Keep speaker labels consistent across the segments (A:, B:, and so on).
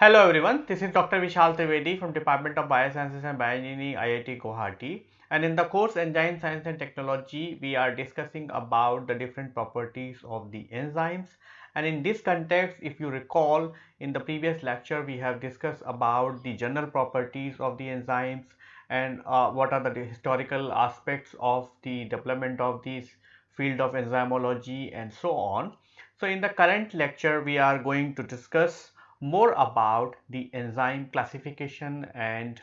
A: Hello everyone, this is Dr. Vishal Trivedi from Department of Biosciences and Bioengineering IIT Guwahati and in the course Enzyme Science and Technology we are discussing about the different properties of the enzymes and in this context if you recall in the previous lecture we have discussed about the general properties of the enzymes and uh, what are the historical aspects of the development of this field of enzymology and so on. So in the current lecture we are going to discuss more about the enzyme classification and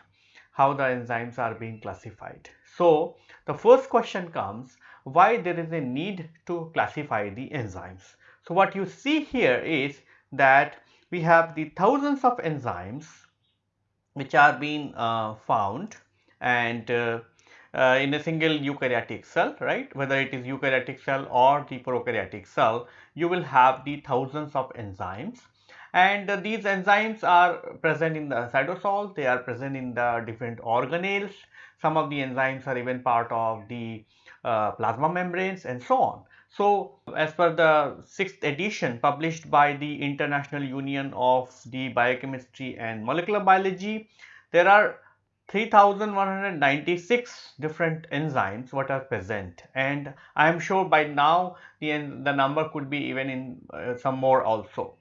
A: how the enzymes are being classified. So, the first question comes why there is a need to classify the enzymes. So, what you see here is that we have the thousands of enzymes which are being uh, found and uh, uh, in a single eukaryotic cell, right? Whether it is eukaryotic cell or the prokaryotic cell, you will have the thousands of enzymes and these enzymes are present in the cytosol, they are present in the different organelles, some of the enzymes are even part of the uh, plasma membranes and so on. So, as per the sixth edition published by the International Union of the Biochemistry and Molecular Biology, there are 3196 different enzymes what are present and I am sure by now the, the number could be even in uh, some more also.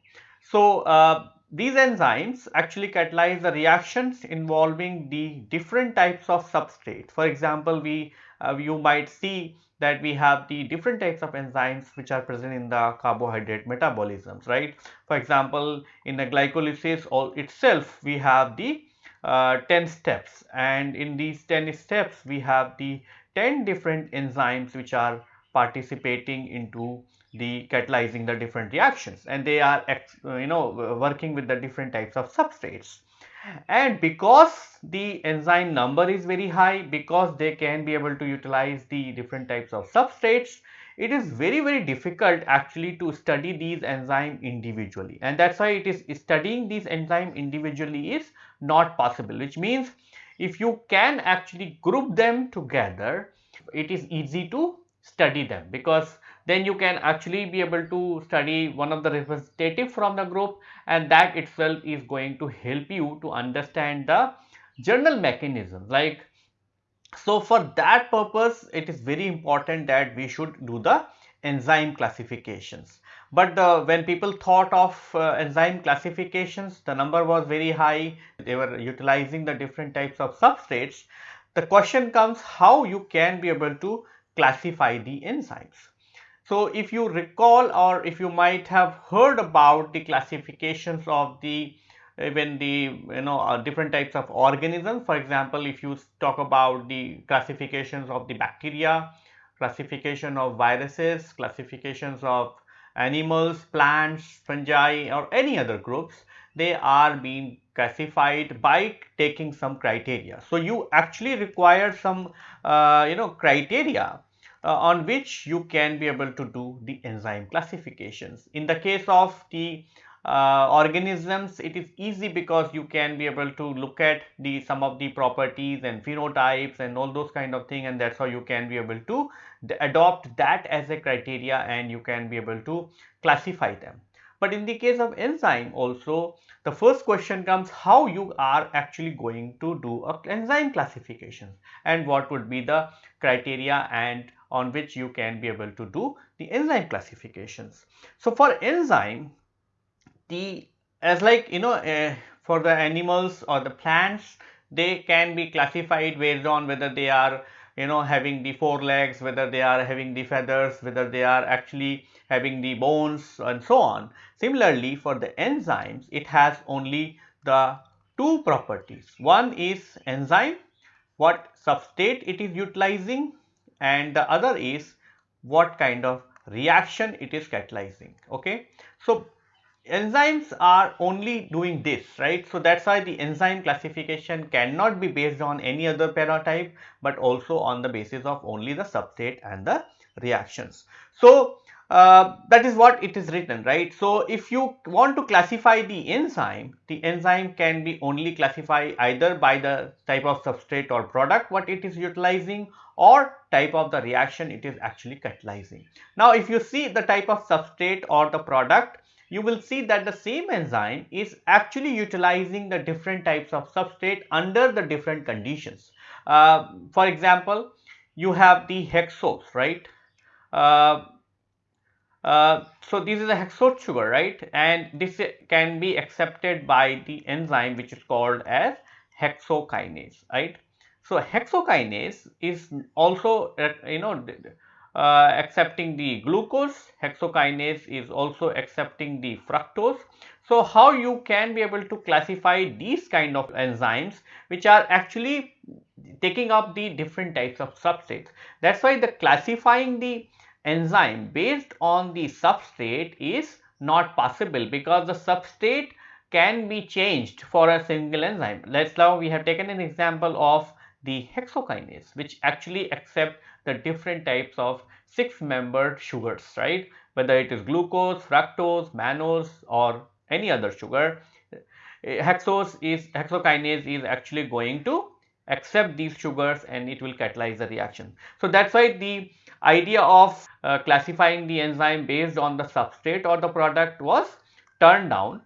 A: So, uh, these enzymes actually catalyze the reactions involving the different types of substrate. For example, we uh, you might see that we have the different types of enzymes which are present in the carbohydrate metabolisms, right? For example, in the glycolysis all itself we have the uh, 10 steps and in these 10 steps we have the 10 different enzymes which are participating into the catalyzing the different reactions. And they are uh, you know uh, working with the different types of substrates. And because the enzyme number is very high because they can be able to utilize the different types of substrates it is very very difficult actually to study these enzyme individually. And that's why it is studying these enzyme individually is not possible which means if you can actually group them together it is easy to study them. Because then you can actually be able to study one of the representative from the group and that itself is going to help you to understand the general mechanism. Like so for that purpose it is very important that we should do the enzyme classifications. But uh, when people thought of uh, enzyme classifications the number was very high. They were utilizing the different types of substrates. The question comes how you can be able to classify the enzymes so, if you recall or if you might have heard about the classifications of the even the you know uh, different types of organisms for example if you talk about the classifications of the bacteria classification of viruses classifications of animals plants fungi or any other groups they are being classified by taking some criteria. So you actually require some uh, you know criteria on which you can be able to do the enzyme classifications. In the case of the uh, organisms it is easy because you can be able to look at the some of the properties and phenotypes and all those kind of thing and that's how you can be able to adopt that as a criteria and you can be able to classify them. But in the case of enzyme also the first question comes how you are actually going to do a enzyme classification and what would be the criteria and on which you can be able to do the enzyme classifications. So, for enzyme the as like you know uh, for the animals or the plants they can be classified based on whether they are you know having the four legs whether they are having the feathers whether they are actually having the bones and so on. Similarly, for the enzymes it has only the two properties one is enzyme what substrate it is utilizing and the other is what kind of reaction it is catalyzing okay? So enzymes are only doing this right? So that's why the enzyme classification cannot be based on any other paratype but also on the basis of only the substrate and the reactions. So uh, that is what it is written right. So, if you want to classify the enzyme, the enzyme can be only classified either by the type of substrate or product what it is utilizing or type of the reaction it is actually catalyzing. Now, if you see the type of substrate or the product, you will see that the same enzyme is actually utilizing the different types of substrate under the different conditions. Uh, for example, you have the hexose, right? Uh, uh, so this is a hexose sugar, right? And this can be accepted by the enzyme which is called as hexokinase, right? So hexokinase is also, uh, you know, uh, accepting the glucose, hexokinase is also accepting the fructose. So how you can be able to classify these kind of enzymes which are actually taking up the different types of substrates. That's why the classifying the enzyme based on the substrate is not possible because the substrate can be changed for a single enzyme. Let's now we have taken an example of the hexokinase which actually accept the different types of six membered sugars right whether it is glucose, fructose, mannose or any other sugar hexose is hexokinase is actually going to accept these sugars and it will catalyze the reaction. So that's why the idea of uh, classifying the enzyme based on the substrate or the product was turned down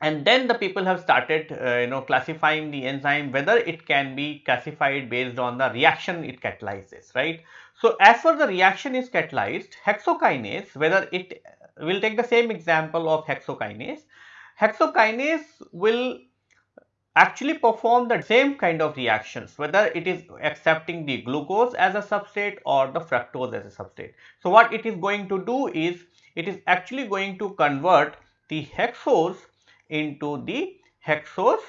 A: and then the people have started uh, you know classifying the enzyme whether it can be classified based on the reaction it catalyzes right. So as for the reaction is catalyzed hexokinase whether it will take the same example of hexokinase hexokinase will actually perform the same kind of reactions whether it is accepting the glucose as a substrate or the fructose as a substrate. So, what it is going to do is it is actually going to convert the hexose into the hexose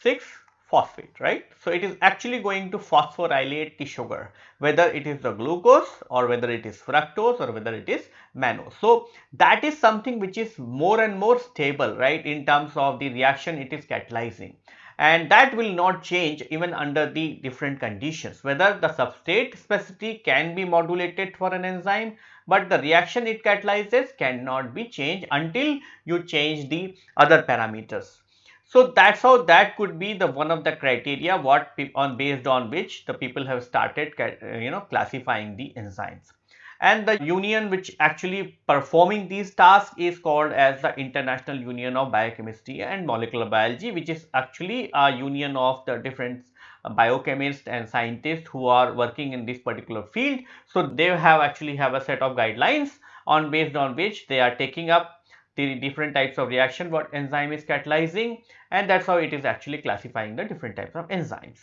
A: 6 phosphate, right. So, it is actually going to phosphorylate the sugar whether it is the glucose or whether it is fructose or whether it is mannose. So, that is something which is more and more stable, right, in terms of the reaction it is catalyzing and that will not change even under the different conditions whether the substrate specificity can be modulated for an enzyme but the reaction it catalyzes cannot be changed until you change the other parameters. So that's how that could be the one of the criteria what on based on which the people have started you know classifying the enzymes. And the union which actually performing these tasks is called as the International Union of Biochemistry and Molecular Biology which is actually a union of the different biochemists and scientists who are working in this particular field. So they have actually have a set of guidelines on based on which they are taking up the different types of reaction what enzyme is catalyzing and that's how it is actually classifying the different types of enzymes.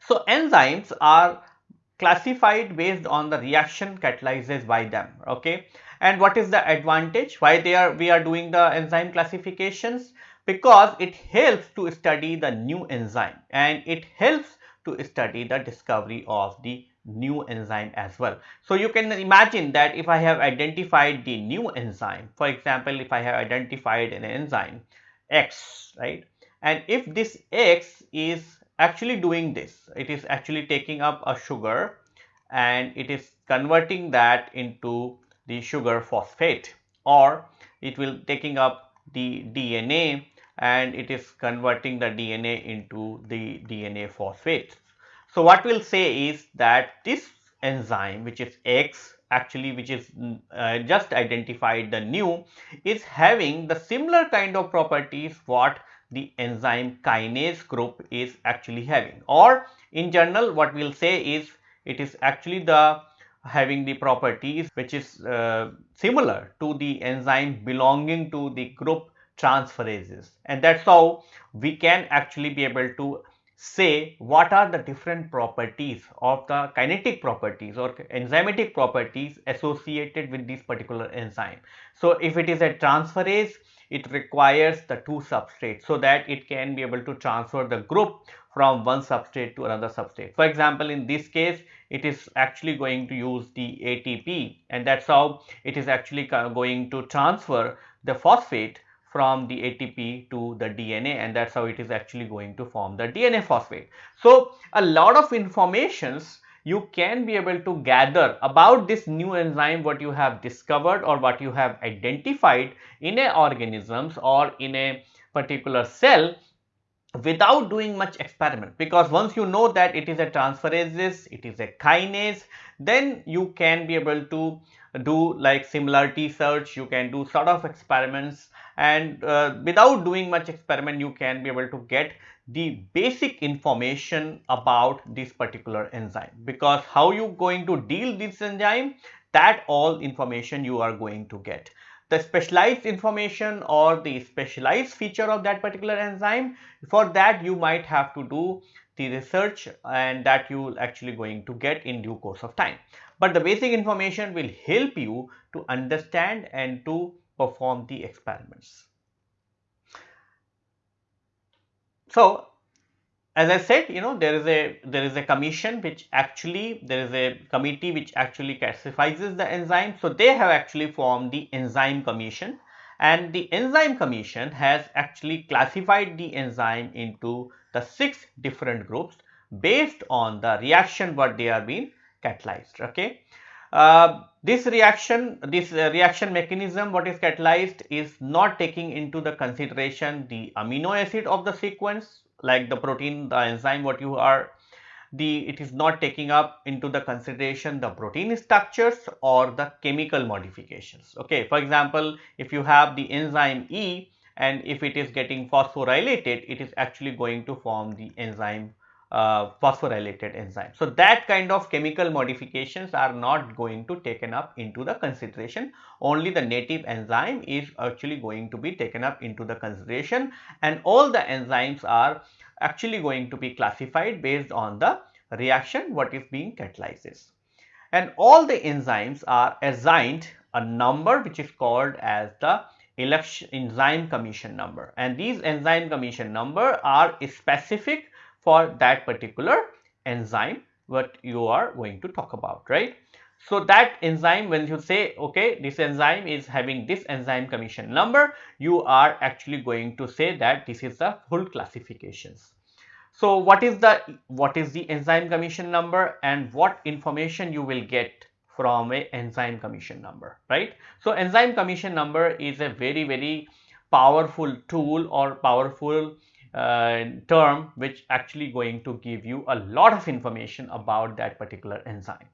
A: So enzymes are classified based on the reaction catalyzes by them okay? And what is the advantage? Why they are we are doing the enzyme classifications? Because it helps to study the new enzyme and it helps to study the discovery of the new enzyme as well. So, you can imagine that if I have identified the new enzyme, for example, if I have identified an enzyme X, right, and if this X is actually doing this, it is actually taking up a sugar and it is converting that into the sugar phosphate or it will taking up the DNA and it is converting the DNA into the DNA phosphate. So, what we will say is that this enzyme which is X actually which is uh, just identified the new is having the similar kind of properties what the enzyme kinase group is actually having. Or in general what we will say is it is actually the having the properties which is uh, similar to the enzyme belonging to the group transferases. And that is how we can actually be able to say what are the different properties of the kinetic properties or enzymatic properties associated with this particular enzyme. So, if it is a transferase, it requires the two substrates so that it can be able to transfer the group from one substrate to another substrate. For example, in this case, it is actually going to use the ATP and that's how it is actually going to transfer the phosphate from the ATP to the DNA and that's how it is actually going to form the DNA phosphate. So, a lot of informations you can be able to gather about this new enzyme what you have discovered or what you have identified in a organisms or in a particular cell without doing much experiment because once you know that it is a transferase, it is a kinase, then you can be able to do like similarity search, you can do sort of experiments and uh, without doing much experiment you can be able to get the basic information about this particular enzyme. Because how you going to deal this enzyme that all information you are going to get. The specialized information or the specialized feature of that particular enzyme for that you might have to do the research and that you actually going to get in due course of time. But the basic information will help you to understand and to perform the experiments. So as I said, you know, there is a there is a commission which actually there is a committee which actually classifies the enzyme. So they have actually formed the enzyme commission and the enzyme commission has actually classified the enzyme into the six different groups based on the reaction what they are being catalyzed. Okay. Uh, this reaction, this uh, reaction mechanism what is catalyzed is not taking into the consideration the amino acid of the sequence like the protein, the enzyme what you are the it is not taking up into the consideration the protein structures or the chemical modifications. Okay, for example, if you have the enzyme E and if it is getting phosphorylated, it is actually going to form the enzyme uh, phosphorylated enzyme. So, that kind of chemical modifications are not going to taken up into the consideration only the native enzyme is actually going to be taken up into the consideration and all the enzymes are actually going to be classified based on the reaction what is being catalyzes and all the enzymes are assigned a number which is called as the enzyme commission number and these enzyme commission number are specific for that particular enzyme what you are going to talk about, right. So, that enzyme when you say okay this enzyme is having this enzyme commission number you are actually going to say that this is the full classifications. So, what is the what is the enzyme commission number and what information you will get from a enzyme commission number right. So, enzyme commission number is a very very powerful tool or powerful uh, term which actually going to give you a lot of information about that particular enzyme.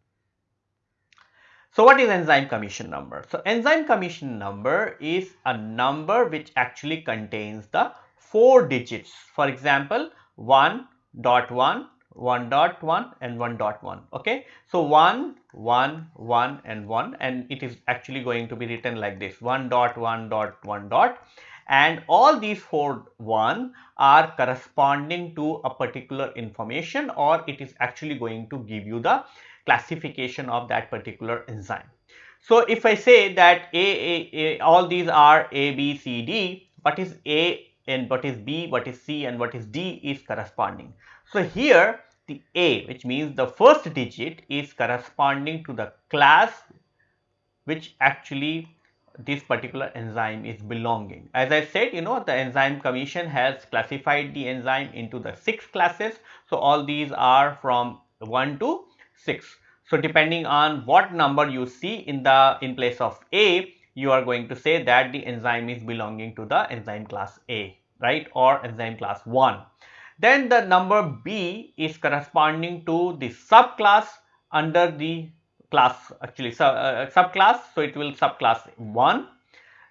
A: So, what is enzyme commission number? So, enzyme commission number is a number which actually contains the 4 digits. For example, 1 dot 1, 1 dot 1 and 1 dot 1. Okay. So, 1, 1, 1 and 1 and it is actually going to be written like this 1 dot 1 dot 1 dot and all these four one are corresponding to a particular information or it is actually going to give you the classification of that particular enzyme. So, if I say that A, A, A all these are A, B, C, D, what is A and what is B, what is C and what is D is corresponding. So, here the A which means the first digit is corresponding to the class which actually this particular enzyme is belonging. As I said, you know, the enzyme commission has classified the enzyme into the six classes. So, all these are from 1 to 6. So, depending on what number you see in the in place of A, you are going to say that the enzyme is belonging to the enzyme class A, right, or enzyme class 1. Then the number B is corresponding to the subclass under the class actually sub, uh, subclass. So, it will subclass 1.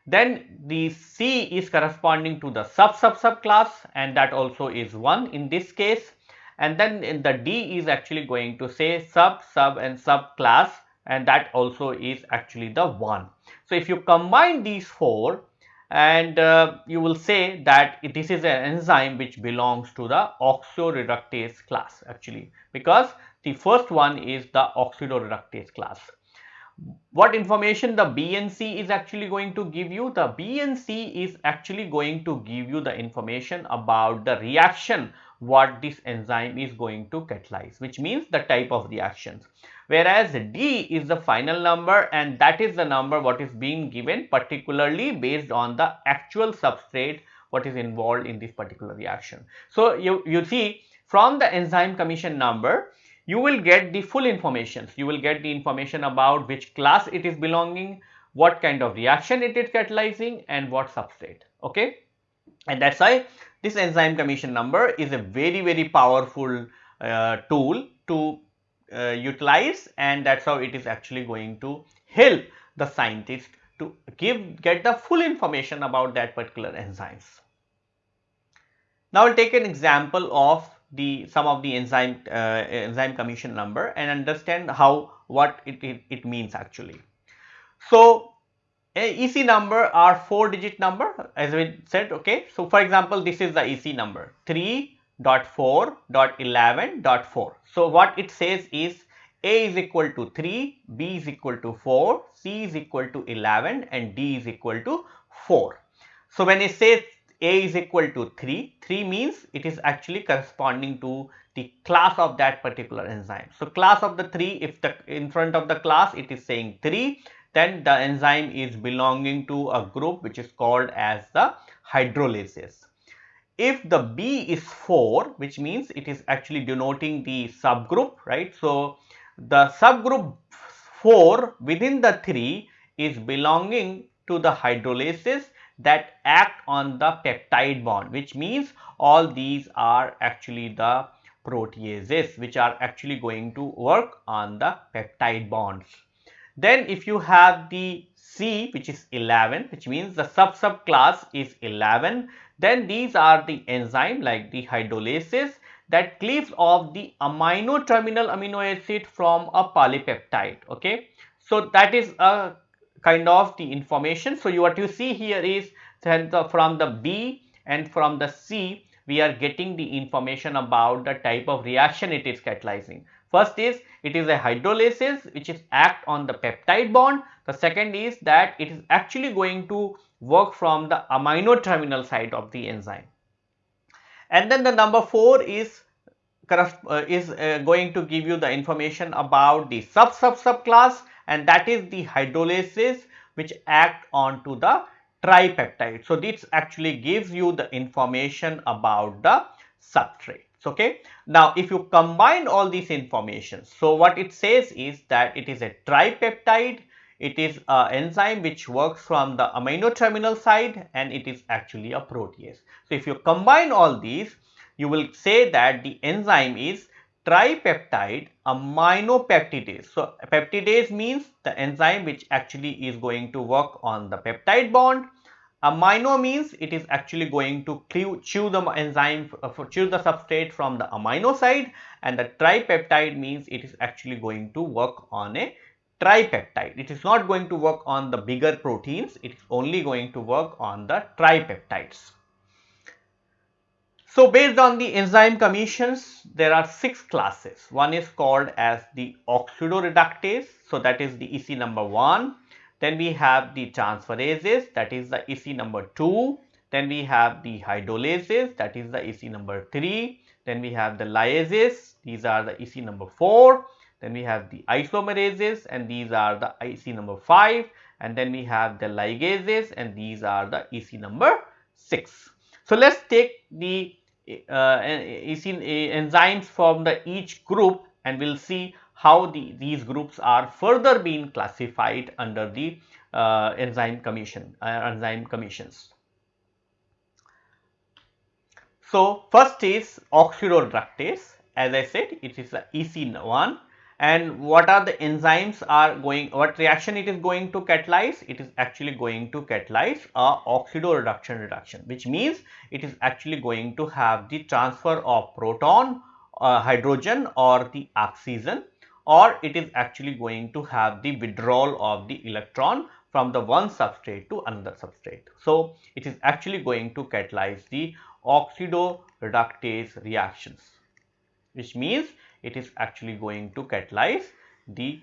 A: Then the C is corresponding to the sub sub subclass and that also is 1 in this case. And then the D is actually going to say sub sub and subclass and that also is actually the 1. So, if you combine these 4 and uh, you will say that this is an enzyme which belongs to the oxidoreductase class actually because the first one is the oxidoreductase class. What information the BNC is actually going to give you? The BNC is actually going to give you the information about the reaction what this enzyme is going to catalyze which means the type of reactions whereas D is the final number and that is the number what is being given particularly based on the actual substrate what is involved in this particular reaction. So, you, you see from the enzyme commission number you will get the full information. You will get the information about which class it is belonging, what kind of reaction it is catalyzing and what substrate. Okay. And that's why this enzyme commission number is a very, very powerful uh, tool to uh, utilize and that's how it is actually going to help the scientist to give get the full information about that particular enzymes. Now, I will take an example of the some of the enzyme uh, enzyme commission number and understand how what it, it, it means actually. So, EC number are 4 digit number as we said okay. So, for example, this is the EC number 3.4.11.4. So, what it says is A is equal to 3, B is equal to 4, C is equal to 11 and D is equal to 4. So, when it says A is equal to 3, 3 means it is actually corresponding to the class of that particular enzyme. So, class of the 3 if the in front of the class it is saying 3 then the enzyme is belonging to a group which is called as the hydrolases. If the B is 4 which means it is actually denoting the subgroup right. So, the subgroup 4 within the 3 is belonging to the hydrolases that act on the peptide bond which means all these are actually the proteases which are actually going to work on the peptide bonds. Then if you have the C which is 11 which means the sub sub class is 11 then these are the enzyme like the hydrolases that cleaves off the amino terminal amino acid from a polypeptide okay. So that is a kind of the information. So you what you see here is from the B and from the C we are getting the information about the type of reaction it is catalyzing. First is it is a hydrolysis which is act on the peptide bond. The second is that it is actually going to work from the amino terminal side of the enzyme. And then the number 4 is uh, is uh, going to give you the information about the sub sub sub class and that is the hydrolysis which act on to the tripeptide. So, this actually gives you the information about the substrate okay. Now, if you combine all these information, so what it says is that it is a tripeptide, it is an enzyme which works from the amino terminal side and it is actually a protease. So, if you combine all these, you will say that the enzyme is tripeptide aminopeptidase. So, peptidase means the enzyme which actually is going to work on the peptide bond Amino means it is actually going to chew the enzyme, uh, chew the substrate from the amino side and the tripeptide means it is actually going to work on a tripeptide. It is not going to work on the bigger proteins, it is only going to work on the tripeptides. So, based on the enzyme commissions, there are six classes. One is called as the oxidoreductase. So, that is the EC number 1. Then we have the transferases that is the EC number 2. Then we have the hydrolases that is the EC number 3. Then we have the lyases these are the EC number 4. Then we have the isomerases and these are the EC number 5 and then we have the ligases and these are the EC number 6. So, let us take the uh, enzymes from the each group and we will see how the, these groups are further being classified under the uh, enzyme commission uh, enzyme commissions. So, first is oxidoreductase as I said it is the EC1 and what are the enzymes are going what reaction it is going to catalyze? It is actually going to catalyze a oxidoreduction reduction which means it is actually going to have the transfer of proton uh, hydrogen or the oxygen or it is actually going to have the withdrawal of the electron from the one substrate to another substrate. So, it is actually going to catalyze the oxidoreductase reactions which means it is actually going to catalyze the,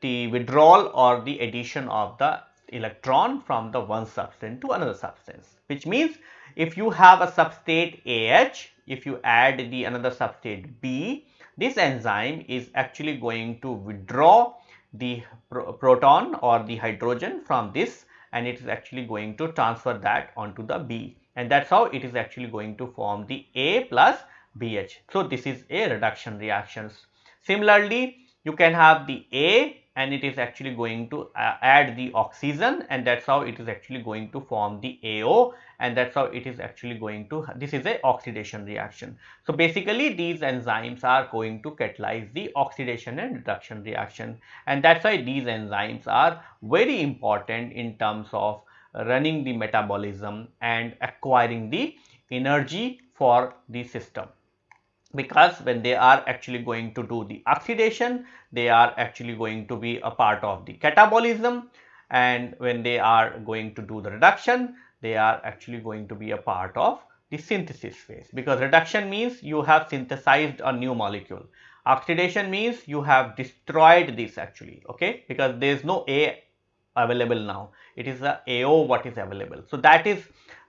A: the withdrawal or the addition of the electron from the one substance to another substance which means if you have a substrate AH if you add the another substrate B this enzyme is actually going to withdraw the pro proton or the hydrogen from this and it is actually going to transfer that onto the B and that is how it is actually going to form the A plus BH. So, this is a reduction reactions. Similarly, you can have the A and it is actually going to uh, add the oxygen and that's how it is actually going to form the AO and that's how it is actually going to this is a oxidation reaction. So basically these enzymes are going to catalyze the oxidation and reduction reaction and that's why these enzymes are very important in terms of running the metabolism and acquiring the energy for the system because when they are actually going to do the oxidation, they are actually going to be a part of the catabolism and when they are going to do the reduction, they are actually going to be a part of the synthesis phase because reduction means you have synthesized a new molecule. Oxidation means you have destroyed this actually, okay, because there is no A available now. It is the AO what is available. So that is,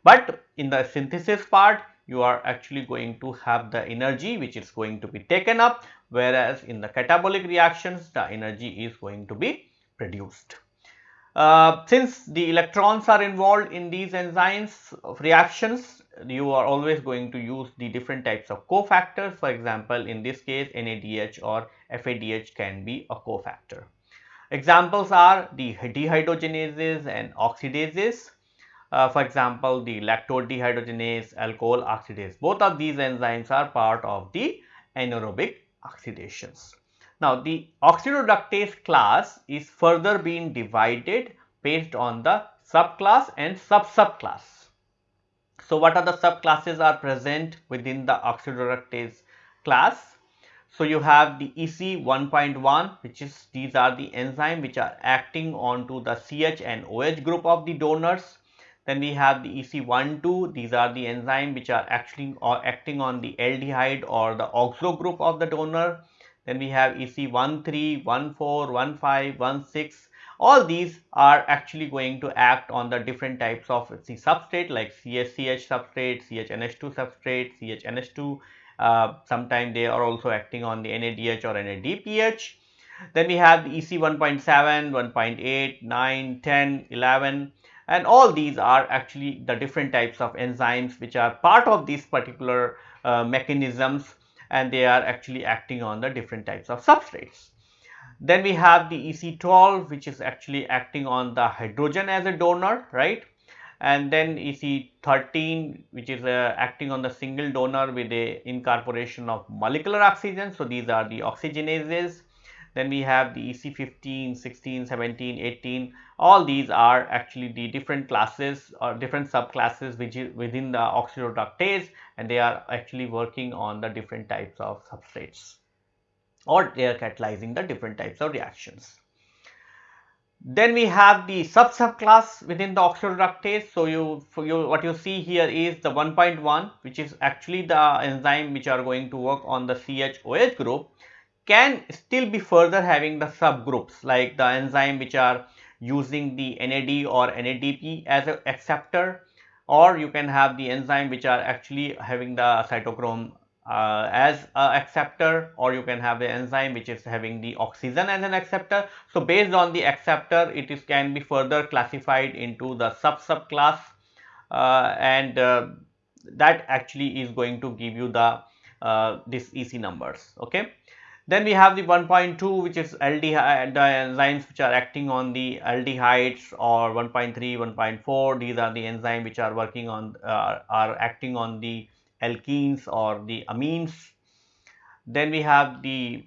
A: but in the synthesis part, you are actually going to have the energy which is going to be taken up whereas in the catabolic reactions the energy is going to be produced. Uh, since the electrons are involved in these enzymes reactions you are always going to use the different types of cofactors for example in this case NADH or FADH can be a cofactor. Examples are the dehydrogenases and oxidases uh, for example, the lactate dehydrogenase, alcohol oxidase, both of these enzymes are part of the anaerobic oxidations. Now, the oxidoreductase class is further being divided based on the subclass and sub-subclass. So, what are the subclasses are present within the oxidoreductase class? So, you have the EC 1.1 which is these are the enzyme which are acting onto the CH and OH group of the donors then we have the EC12, these are the enzymes which are actually or acting on the aldehyde or the oxo group of the donor. Then we have EC13, 14, 15, 16. All these are actually going to act on the different types of the substrate like CSCH substrate, CHNH2 substrate, CHNH2. Uh, Sometimes they are also acting on the NADH or NADPH. Then we have the EC 1.7, 1.8, 9, 10, 11 and all these are actually the different types of enzymes which are part of these particular uh, mechanisms and they are actually acting on the different types of substrates. Then we have the EC12 which is actually acting on the hydrogen as a donor right and then EC13 which is uh, acting on the single donor with a incorporation of molecular oxygen. So, these are the oxygenases then we have the EC 15, 16, 17, 18. All these are actually the different classes or different subclasses which is within the oxidoreductase and they are actually working on the different types of substrates or they are catalyzing the different types of reactions. Then we have the sub subclass within the oxidoreductase. So you, you what you see here is the 1.1 which is actually the enzyme which are going to work on the CHOH group can still be further having the subgroups like the enzyme which are using the NAD or NADP as an acceptor or you can have the enzyme which are actually having the cytochrome uh, as a acceptor or you can have the enzyme which is having the oxygen as an acceptor. So, based on the acceptor it is can be further classified into the sub subclass uh, and uh, that actually is going to give you the uh, this EC numbers. Okay. Then we have the 1.2 which is aldehyde the enzymes which are acting on the aldehydes or 1.3, 1.4 these are the enzymes which are working on uh, are acting on the alkenes or the amines. Then we have the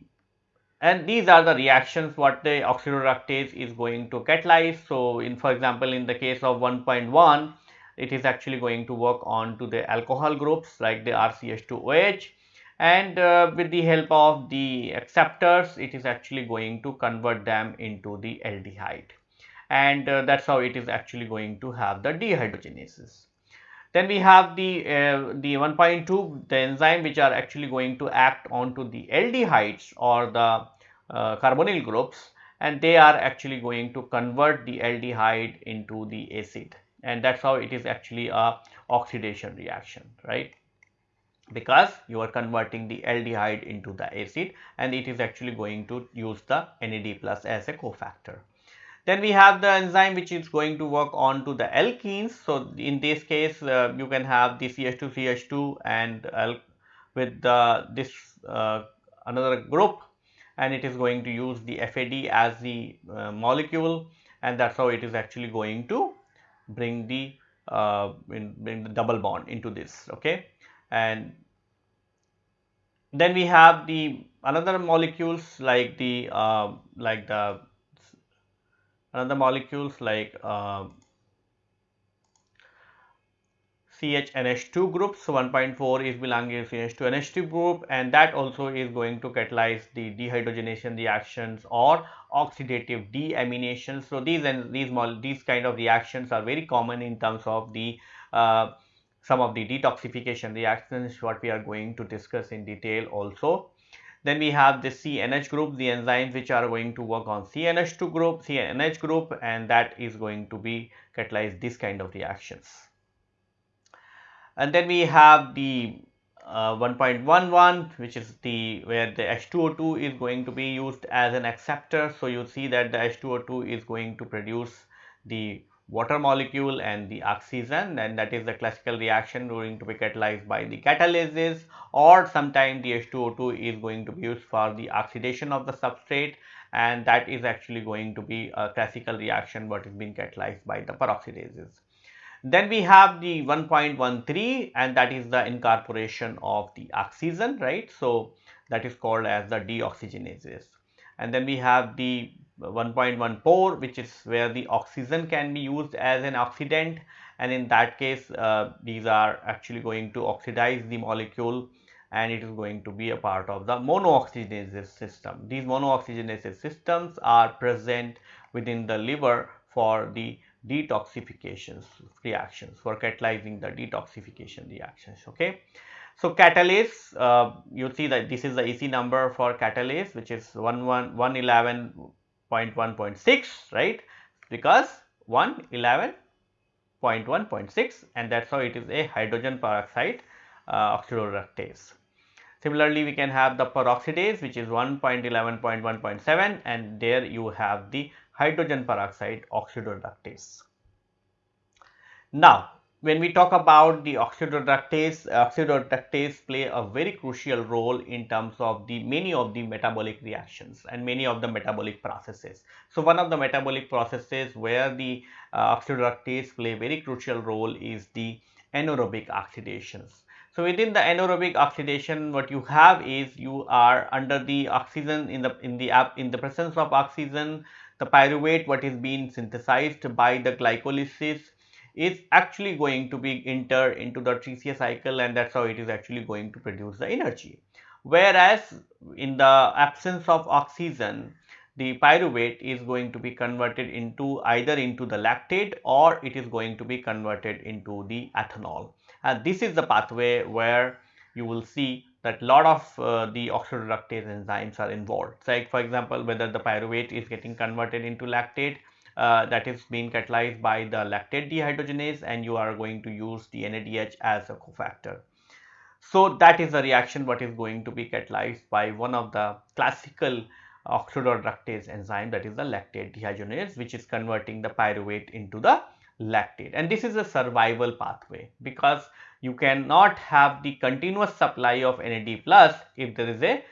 A: and these are the reactions what the oxidoreductase is going to catalyze. So, in for example, in the case of 1.1 it is actually going to work on to the alcohol groups like the RCH2OH and uh, with the help of the acceptors it is actually going to convert them into the aldehyde. And uh, that is how it is actually going to have the dehydrogenases. Then we have the, uh, the 1.2 the enzyme which are actually going to act onto the aldehydes or the uh, carbonyl groups. And they are actually going to convert the aldehyde into the acid. And that is how it is actually a oxidation reaction right because you are converting the aldehyde into the acid and it is actually going to use the NAD plus as a cofactor. Then we have the enzyme which is going to work on to the alkenes. So, in this case uh, you can have the CH2 CH2 and with the, this uh, another group and it is going to use the FAD as the uh, molecule and that is how it is actually going to bring the uh, bring the double bond into this okay and then we have the another molecules like the uh, like the another molecules like uh, CHNH2 group. So 1.4 is belonging to CH2NH2 group and that also is going to catalyze the dehydrogenation reactions or oxidative deamination. So these and these these kind of reactions are very common in terms of the uh, some of the detoxification reactions what we are going to discuss in detail also. Then we have the CNH group, the enzymes which are going to work on CNH2 group, CNH group and that is going to be catalyze this kind of reactions and then we have the uh, 1.11 which is the where the H2O2 is going to be used as an acceptor. So, you see that the H2O2 is going to produce the water molecule and the oxygen and that is the classical reaction going to be catalyzed by the catalases or sometime the H2O2 is going to be used for the oxidation of the substrate and that is actually going to be a classical reaction what is being catalyzed by the peroxidases. Then we have the 1.13 and that is the incorporation of the oxygen, right. So, that is called as the dioxygenases. And then we have the 1.14 which is where the oxygen can be used as an oxidant and in that case uh, these are actually going to oxidize the molecule and it is going to be a part of the monooxygenases system. These monooxygenases systems are present within the liver for the detoxifications reactions for catalyzing the detoxification reactions okay so catalase uh, you see that this is the EC number for catalase which is 111.1.6 right because 111.1.6 and that's how it is a hydrogen peroxide uh, oxidoreductase Similarly, we can have the peroxidase which is 1.11.1.7 and there you have the hydrogen peroxide oxidoreductase. Now, when we talk about the oxidoreductase, oxidoreductase play a very crucial role in terms of the many of the metabolic reactions and many of the metabolic processes. So, one of the metabolic processes where the uh, oxidoreductase play a very crucial role is the anaerobic oxidations. So, within the anaerobic oxidation what you have is you are under the oxygen in the in the in the presence of oxygen the pyruvate what is being synthesized by the glycolysis is actually going to be enter into the TCA cycle and that is how it is actually going to produce the energy. Whereas, in the absence of oxygen the pyruvate is going to be converted into either into the lactate or it is going to be converted into the ethanol and this is the pathway where you will see that lot of uh, the oxidoreductase enzymes are involved. Like for example, whether the pyruvate is getting converted into lactate uh, that is being catalyzed by the lactate dehydrogenase and you are going to use the NADH as a cofactor. So, that is the reaction what is going to be catalyzed by one of the classical oxidoreductase enzyme that is the lactate dehydrogenase which is converting the pyruvate into the lactate and this is a survival pathway because you cannot have the continuous supply of NAD plus if there is a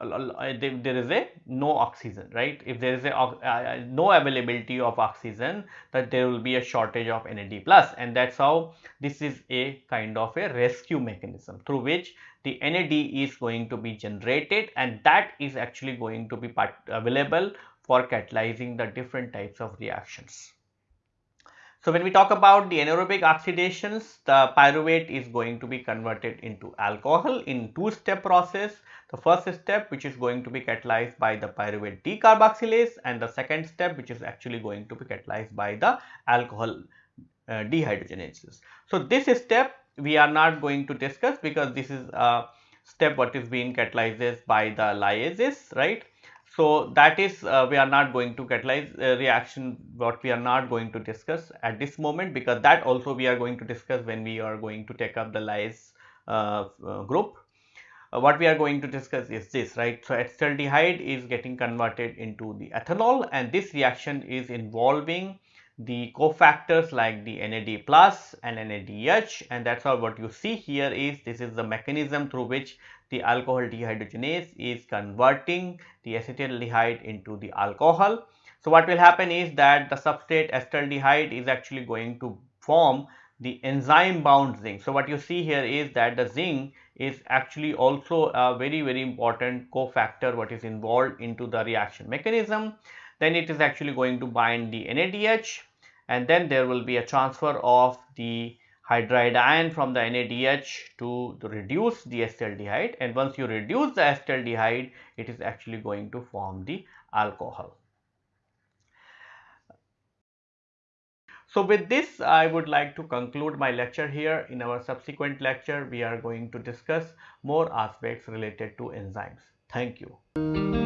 A: there is a no oxygen right if there is a uh, no availability of oxygen that there will be a shortage of NAD plus and that's how this is a kind of a rescue mechanism through which the NAD is going to be generated and that is actually going to be available for catalyzing the different types of reactions. So, when we talk about the anaerobic oxidations, the pyruvate is going to be converted into alcohol in two step process. The first step which is going to be catalyzed by the pyruvate decarboxylase and the second step which is actually going to be catalyzed by the alcohol uh, dehydrogenases. So, this step we are not going to discuss because this is a step what is being catalyzed by the lyases right so, that is uh, we are not going to catalyze uh, reaction what we are not going to discuss at this moment because that also we are going to discuss when we are going to take up the lyase uh, uh group. Uh, what we are going to discuss is this right. So, acetaldehyde is getting converted into the ethanol and this reaction is involving the cofactors like the NAD plus and NADH and that's all what you see here is this is the mechanism through which the alcohol dehydrogenase is converting the acetaldehyde into the alcohol. So, what will happen is that the substrate acetaldehyde is actually going to form the enzyme bound zinc. So, what you see here is that the zinc is actually also a very very important cofactor what is involved into the reaction mechanism then it is actually going to bind the NADH and then there will be a transfer of the hydride ion from the NADH to, reduce the acetaldehyde and once you reduce the acetaldehyde it is actually going to form the alcohol. So, with this I would like to conclude my lecture here. In our subsequent lecture we are going to discuss more aspects related to enzymes. Thank you.